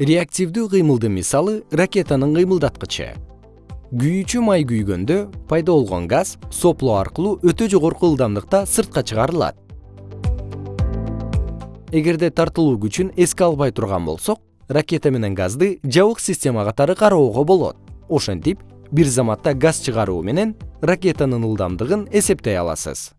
реактивдүү кыймылдын мисалы ракетанын кыймылдаткычы. Күйүүчү май күйгөндө пайда болгон газ сопло аркылуу өтө жогорку ылдамдыкта сыртка чыгарылат. Эгерде тартылуу күчүн эске албай турган болсок ракета менен газды жабык система катары кароого болот. Ошентип бир заматта газ чыгаруу менен ракетанын ылдамдыгын эсептей аласыз.